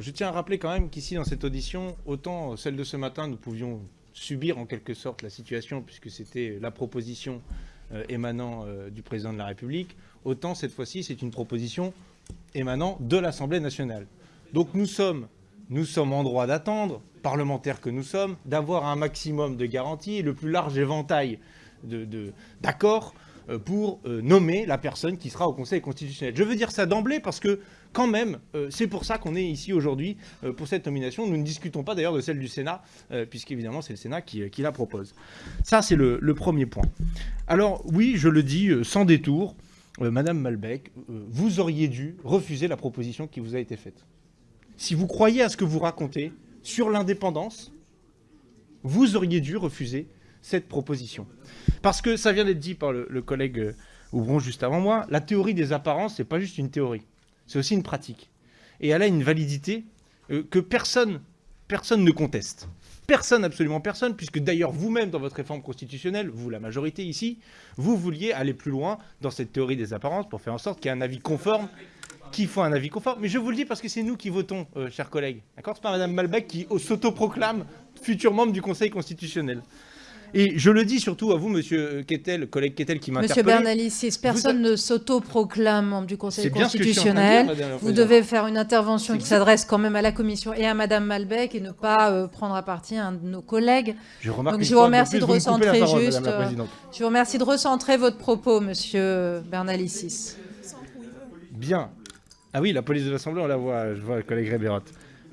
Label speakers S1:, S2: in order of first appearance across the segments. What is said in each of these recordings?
S1: je tiens à rappeler quand même qu'ici, dans cette audition, autant celle de ce matin, nous pouvions subir en quelque sorte la situation, puisque c'était la proposition euh, émanant euh, du président de la République, autant cette fois-ci, c'est une proposition émanant de l'Assemblée nationale. Donc nous sommes, nous sommes en droit d'attendre, parlementaires que nous sommes, d'avoir un maximum de garanties le plus large éventail d'accords pour nommer la personne qui sera au Conseil constitutionnel. Je veux dire ça d'emblée parce que quand même, euh, c'est pour ça qu'on est ici aujourd'hui euh, pour cette nomination. Nous ne discutons pas d'ailleurs de celle du Sénat, euh, puisqu'évidemment c'est le Sénat qui, la propose. Ça, c'est le, premier point. Alors oui, je le dis sans détour, Madame Malbec, vous auriez dû refuser la proposition qui vous a été faite. Si vous croyez à ce que vous racontez sur l'indépendance, vous auriez dû refuser cette proposition. Parce que ça vient d'être dit par le, collègue Ouvron juste avant moi, la théorie des apparences, c'est pas juste une théorie c'est aussi une pratique. Et elle a une validité euh, que personne, personne ne conteste. Personne, absolument personne, puisque d'ailleurs vous-même, dans votre réforme constitutionnelle, vous, la majorité ici, vous vouliez aller plus loin dans cette théorie des apparences pour faire en sorte qu'il y ait un avis conforme, qu'il faut un avis conforme. Mais je vous le dis parce que c'est nous qui votons, euh, chers collègues. D'accord? C'est pas Mme Malbec qui s'autoproclame futur membre du Conseil constitutionnel. Et je le dis surtout à vous, monsieur Kettel, collègue Kettel qui m'interpelle.
S2: Monsieur Bernalicis, personne ne s'autoproclame membre du Conseil constitutionnel. vous devez faire une intervention qui s'adresse quand même à la Commission et à madame Malbec et ne pas euh, prendre à partie un de nos collègues.
S1: Je remarque
S2: Donc je vous remercie de recentrer juste. Euh, je vous remercie de recentrer votre propos, monsieur Bernalicis.
S1: Bien. Ah oui, la police de l'Assemblée, on la voit, je vois le collègue Rébérot.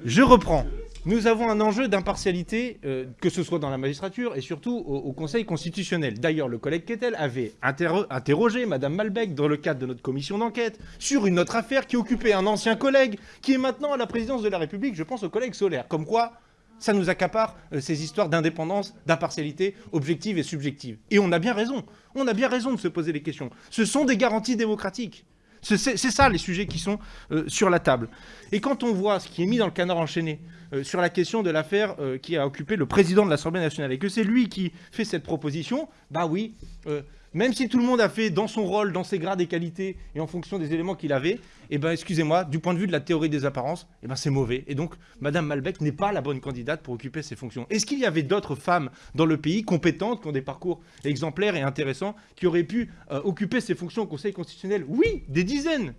S1: Je reprends nous avons un enjeu d'impartialité, euh, que ce soit dans la magistrature et surtout au, Conseil constitutionnel. D'ailleurs, le collègue Kettel avait interrogé Mme Malbec dans le cadre de notre commission d'enquête sur une autre affaire qui occupait un ancien collègue qui est maintenant à la présidence de la République, je pense au collègue Solaire. Comme quoi, ça nous accapare euh, ces histoires d'indépendance, d'impartialité objective et subjective. Et on a bien raison. On a bien raison de se poser les questions. Ce sont des garanties démocratiques. C'est ça les sujets qui sont euh, sur la table. Et quand on voit ce qui est mis dans le canard enchaîné euh, sur la question de l'affaire euh, qui a occupé le président de l'Assemblée nationale et que c'est lui qui fait cette proposition, bah oui, même si tout le monde a fait dans son rôle, dans ses grades et qualités et en fonction des éléments qu'il avait, eh ben, excusez-moi, du point de vue de la théorie des apparences, eh ben, c'est mauvais. Et donc, Madame Malbec n'est pas la bonne candidate pour occuper ces fonctions. Est-ce qu'il y avait d'autres femmes dans le pays compétentes, qui ont des parcours exemplaires et intéressants, qui auraient pu euh, occuper ces fonctions au Conseil constitutionnel? Oui, des dizaines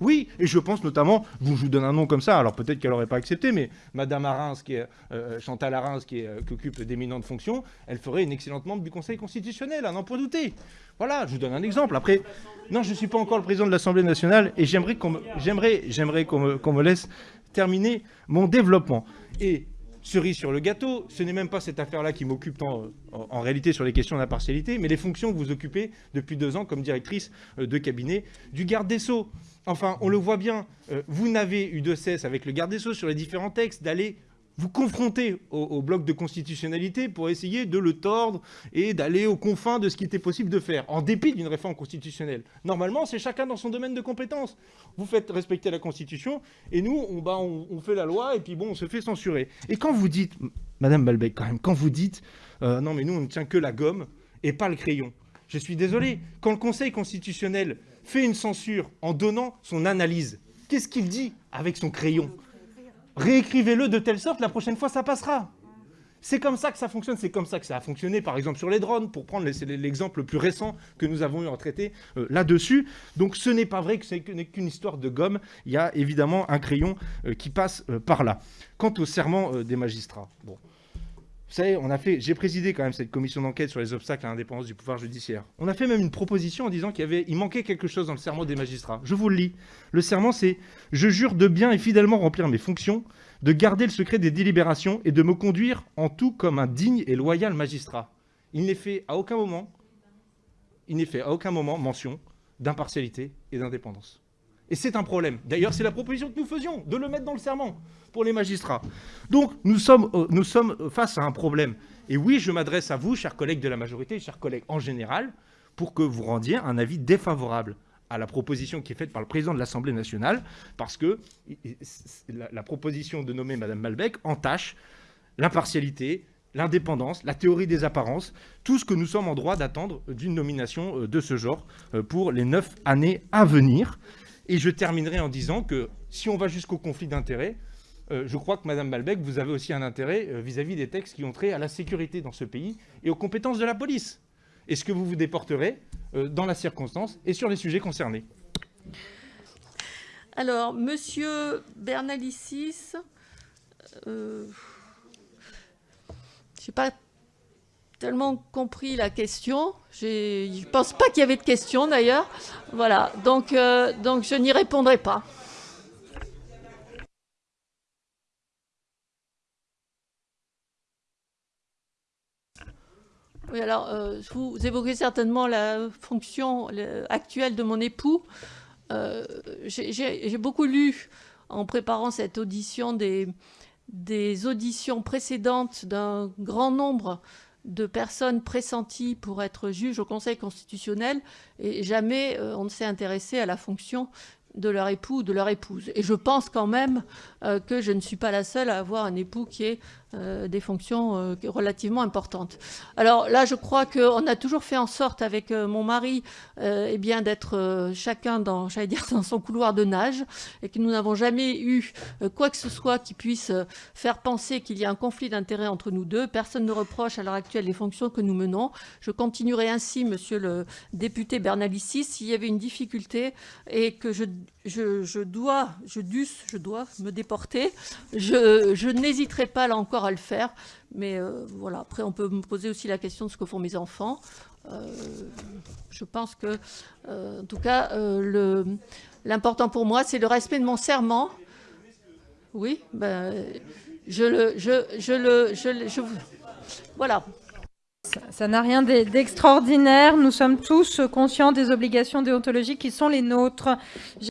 S1: oui, et je pense notamment, je vous donne un nom comme ça, alors peut-être qu'elle n'aurait pas accepté, mais Madame Arins, qui est, euh, Chantal Arins, euh, qui occupe d'éminentes fonctions, elle ferait une excellente membre du Conseil constitutionnel, à n'en point douter. Voilà, je vous donne un exemple. Après, non, je ne suis pas encore le président de l'Assemblée nationale, et j'aimerais qu'on me, me, laisse terminer mon développement. Et cerise sur le gâteau, ce n'est même pas cette affaire-là qui m'occupe en, en, réalité sur les questions d'impartialité, mais les fonctions que vous occupez depuis deux ans comme directrice euh, de cabinet du garde des Sceaux. Enfin, on le voit bien, euh, vous n'avez eu de cesse avec le garde des Sceaux sur les différents textes d'aller vous confronter au, bloc de constitutionnalité pour essayer de le tordre et d'aller aux confins de ce qui était possible de faire, en dépit d'une réforme constitutionnelle. Normalement, c'est chacun dans son domaine de compétence. Vous faites respecter la Constitution, et nous, on, bah, fait la loi, et puis bon, on se fait censurer. Et quand vous dites, Madame Balbec, quand même, quand vous dites, euh, non mais nous, on ne tient que la gomme et pas le crayon, je suis désolé, quand le Conseil constitutionnel fait une censure en donnant son analyse. Qu'est-ce qu'il dit avec son crayon? Réécrivez-le de telle sorte, la prochaine fois, ça passera. C'est comme ça que ça fonctionne, c'est comme ça que ça a fonctionné, par exemple, sur les drones, pour prendre l'exemple le plus récent que nous avons eu à traiter euh, là-dessus. Donc ce n'est pas vrai que ce n'est qu'une histoire de gomme, il y a évidemment un crayon euh, qui passe euh, par là. Quant au serment des magistrats, vous savez, on a fait, j'ai présidé quand même cette commission d'enquête sur les obstacles à l'indépendance du pouvoir judiciaire. On a fait même une proposition en disant qu'il avait, manquait quelque chose dans le serment des magistrats. Je vous le lis. Le serment, c'est « Je jure de bien et fidèlement remplir mes fonctions, de garder le secret des délibérations et de me conduire en tout comme un digne et loyal magistrat. » Il n'est fait à aucun moment, il n'est fait à aucun moment mention d'impartialité et d'indépendance. Et c'est un problème. D'ailleurs, c'est la proposition que nous faisions, de le mettre dans le serment pour les magistrats. Donc, nous sommes, euh, nous sommes face à un problème. Et oui, je m'adresse à vous, chers collègues de la majorité, chers collègues en général, pour que vous rendiez un avis défavorable à la proposition qui est faite par le président de l'Assemblée nationale, parce que la, proposition de nommer Mme Malbec entache l'impartialité, l'indépendance, la théorie des apparences, tout ce que nous sommes en droit d'attendre d'une nomination euh, de ce genre euh, pour les neuf années à venir. Et je terminerai en disant que si on va jusqu'au conflit d'intérêts, je crois que Madame Malbec, vous avez aussi un intérêt vis-à-vis des textes qui ont trait à la sécurité dans ce pays et aux compétences de la police. Est-ce que vous vous déporterez dans la circonstance et sur les sujets concernés
S3: Alors, Monsieur Bernalicis, euh, je n'ai pas tellement compris la question. Je ne pense pas qu'il y avait de question d'ailleurs. Voilà, donc, euh, donc je n'y répondrai pas. Oui, alors, euh, vous évoquez certainement la fonction actuelle de mon époux. Euh, j'ai beaucoup lu en préparant cette audition des, des auditions précédentes d'un grand nombre de personnes pressenties pour être juges au Conseil constitutionnel et jamais euh, on ne s'est intéressé à la fonction de leur époux ou de leur épouse. Et je pense quand même euh, que je ne suis pas la seule à avoir un époux qui ait euh, des fonctions euh, relativement importantes. Alors là, je crois qu'on a toujours fait en sorte avec mon mari eh bien d'être chacun dans, dire, dans son couloir de nage et que nous n'avons jamais eu quoi que ce soit qui puisse faire penser qu'il y a un conflit d'intérêts entre nous deux. Personne ne reproche à l'heure actuelle les fonctions que nous menons. Je continuerai ainsi, monsieur le député Bernalicis, s'il y avait une difficulté et que je je, dois, je dus, je dois me déporter. Je, n'hésiterai pas là encore à le faire. Mais euh, voilà, après on peut me poser aussi la question de ce que font mes enfants. Euh, je pense que, euh, en tout cas, l'important pour moi, c'est le respect de mon serment. Oui, ben, je le, je, je le, je, voilà.
S2: Ça n'a rien d'extraordinaire. Nous sommes tous conscients des obligations déontologiques qui sont les nôtres.